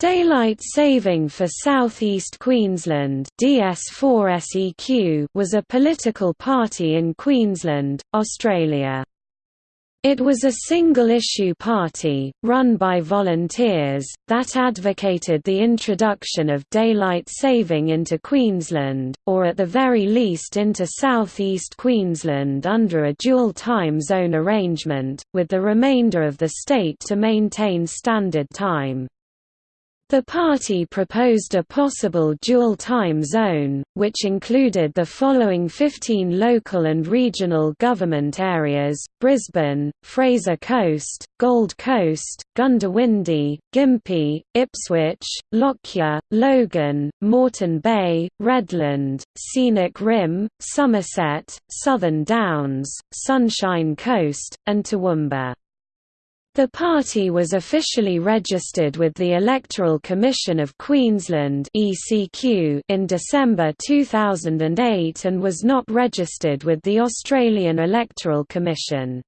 Daylight Saving for Southeast Queensland DS4SEQ was a political party in Queensland, Australia. It was a single-issue party, run by volunteers, that advocated the introduction of daylight saving into Queensland, or at the very least into southeast Queensland under a dual time zone arrangement, with the remainder of the state to maintain standard time. The party proposed a possible dual time zone, which included the following 15 local and regional government areas, Brisbane, Fraser Coast, Gold Coast, Goondiwindi, Gympie, Ipswich, Lockyer, Logan, Moreton Bay, Redland, Scenic Rim, Somerset, Southern Downs, Sunshine Coast, and Toowoomba. The party was officially registered with the Electoral Commission of Queensland in December 2008 and was not registered with the Australian Electoral Commission.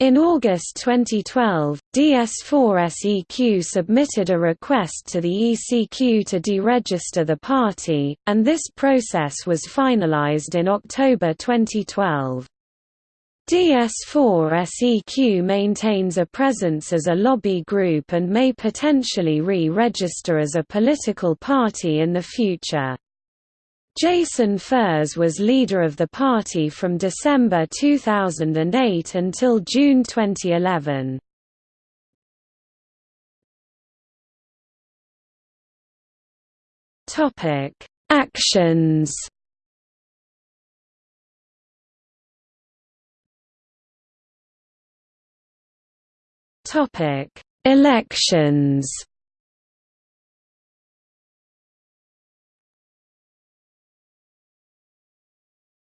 In August 2012, DS4SEQ submitted a request to the ECQ to deregister the party, and this process was finalised in October 2012. DS4SEQ maintains a presence as a lobby group and may potentially re-register as a political party in the future. Jason Furze was leader of the party from December 2008 until June 2011. Actions Topic: Elections.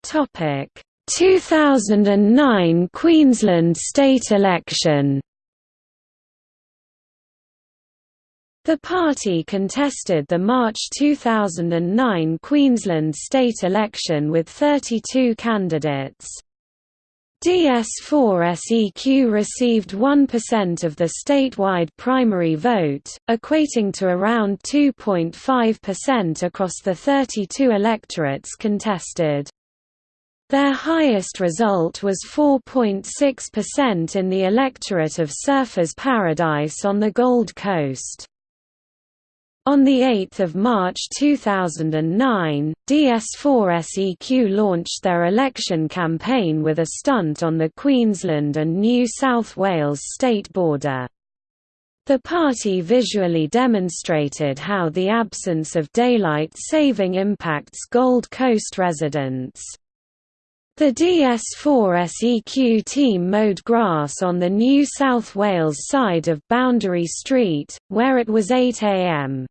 Topic: 2009 Queensland state election. The party contested the March 2009 Queensland state election with 32 candidates. DS4SEQ received 1% of the statewide primary vote, equating to around 2.5% across the 32 electorates contested. Their highest result was 4.6% in the electorate of Surfers Paradise on the Gold Coast. On 8 March 2009, DS4SEQ launched their election campaign with a stunt on the Queensland and New South Wales state border. The party visually demonstrated how the absence of daylight saving impacts Gold Coast residents. The DS4SEQ team mowed grass on the New South Wales side of Boundary Street, where it was 8 am.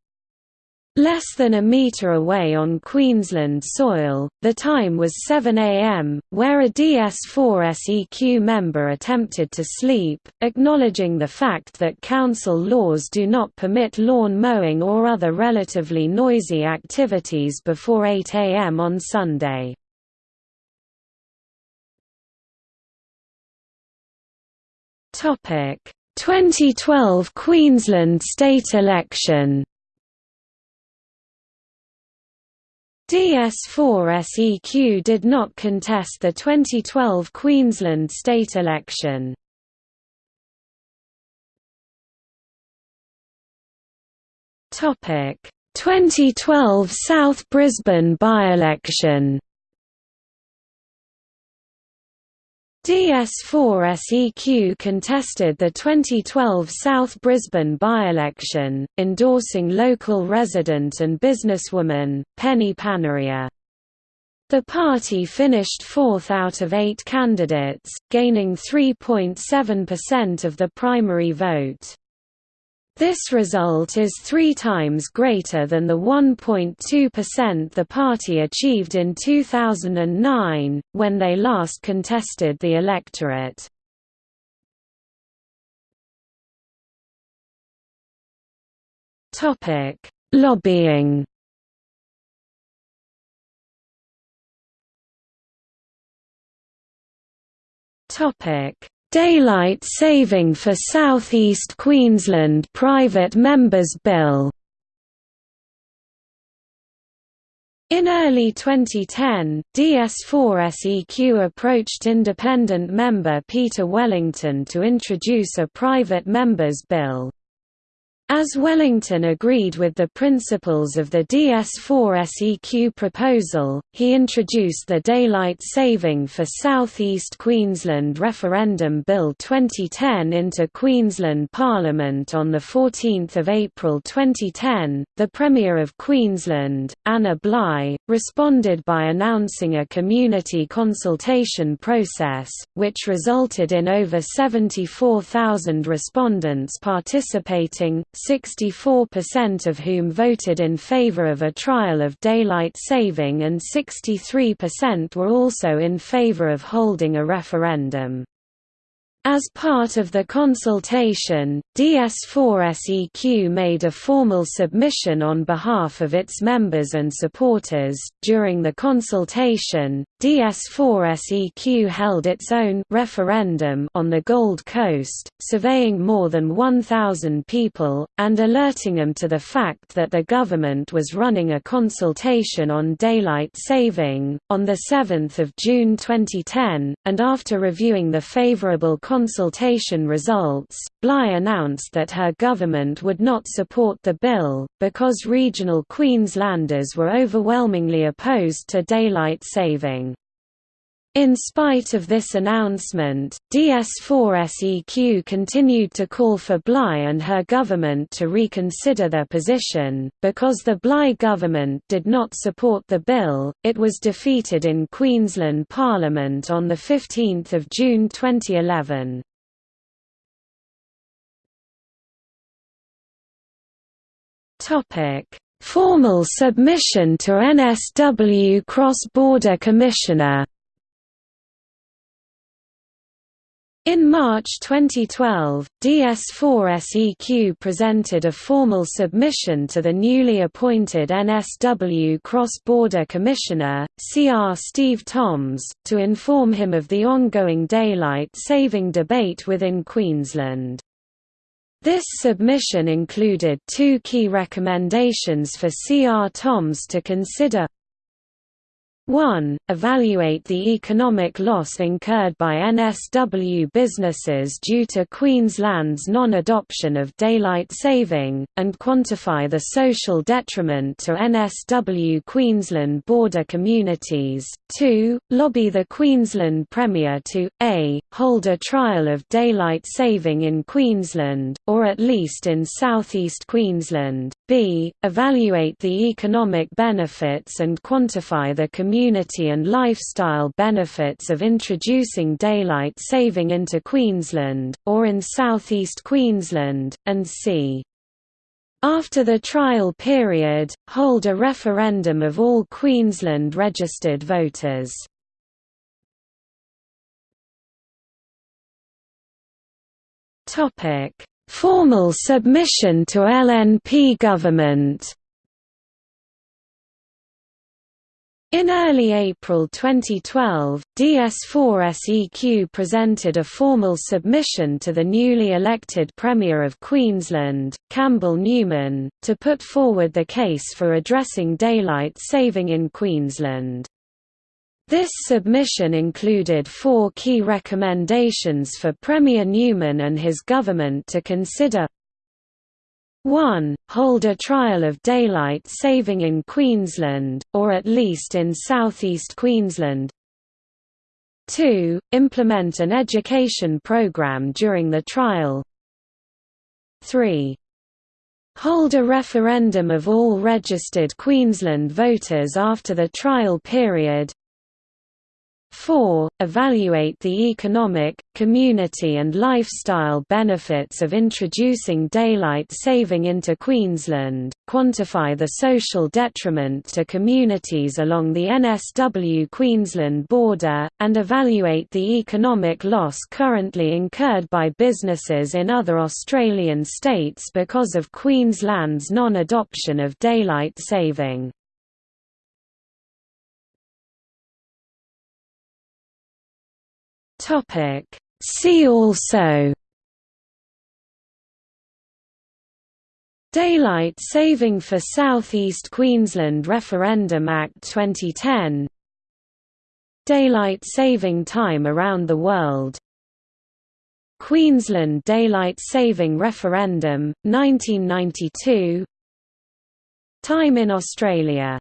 Less than a metre away on Queensland soil, the time was 7 am, where a DS4SEQ member attempted to sleep, acknowledging the fact that council laws do not permit lawn mowing or other relatively noisy activities before 8 am on Sunday. Topic: 2012 Queensland state election. DS4SEQ did not contest the 2012 Queensland state election. Topic: 2012 South Brisbane by-election. DS4SEQ contested the 2012 South Brisbane by-election, endorsing local resident and businesswoman, Penny Paneria. The party finished fourth out of eight candidates, gaining 3.7% of the primary vote. This result is three times greater than the 1.2% the party achieved in 2009, when they last contested the electorate. Lobbying Daylight Saving for South East Queensland Private Members Bill In early 2010, DS4SEQ approached independent member Peter Wellington to introduce a private members bill. As Wellington agreed with the principles of the DS4-SEQ proposal, he introduced the Daylight Saving for South East Queensland Referendum Bill 2010 into Queensland Parliament on 14 April 2010. The Premier of Queensland, Anna Bligh, responded by announcing a community consultation process, which resulted in over 74,000 respondents participating, 64% of whom voted in favor of a trial of daylight saving and 63% were also in favor of holding a referendum. As part of the consultation, DS4SEQ made a formal submission on behalf of its members and supporters. During the consultation, DS4SEQ held its own referendum on the Gold Coast, surveying more than 1,000 people, and alerting them to the fact that the government was running a consultation on daylight saving. On 7 June 2010, and after reviewing the favourable consultation results, Bligh announced that her government would not support the bill, because regional Queenslanders were overwhelmingly opposed to daylight saving. In spite of this announcement, DS4SEQ continued to call for Bligh and her government to reconsider their position. Because the Bligh government did not support the bill, it was defeated in Queensland Parliament on 15 June 2011. Formal submission to NSW Cross-Border Commissioner In March 2012, DS4SEQ presented a formal submission to the newly appointed NSW Cross-Border Commissioner, CR Steve Toms, to inform him of the ongoing daylight saving debate within Queensland. This submission included two key recommendations for CR Toms to consider 1. Evaluate the economic loss incurred by NSW businesses due to Queensland's non-adoption of daylight saving, and quantify the social detriment to NSW Queensland border communities. 2. Lobby the Queensland Premier to, a. hold a trial of daylight saving in Queensland, or at least in southeast Queensland, b. evaluate the economic benefits and quantify the community community and lifestyle benefits of introducing daylight saving into Queensland, or in southeast Queensland, and c. After the trial period, hold a referendum of all Queensland registered voters. Formal submission to LNP government In early April 2012, DS4SEQ presented a formal submission to the newly elected Premier of Queensland, Campbell Newman, to put forward the case for addressing daylight saving in Queensland. This submission included four key recommendations for Premier Newman and his government to consider 1. Hold a trial of daylight saving in Queensland, or at least in southeast Queensland. 2. Implement an education program during the trial. 3. Hold a referendum of all registered Queensland voters after the trial period. 4. Evaluate the economic, community and lifestyle benefits of introducing daylight saving into Queensland, quantify the social detriment to communities along the NSW Queensland border, and evaluate the economic loss currently incurred by businesses in other Australian states because of Queensland's non-adoption of daylight saving. Topic: See also. Daylight Saving for South East Queensland Referendum Act 2010 Daylight Saving Time around the world. Queensland Daylight Saving Referendum, 1992 Time in Australia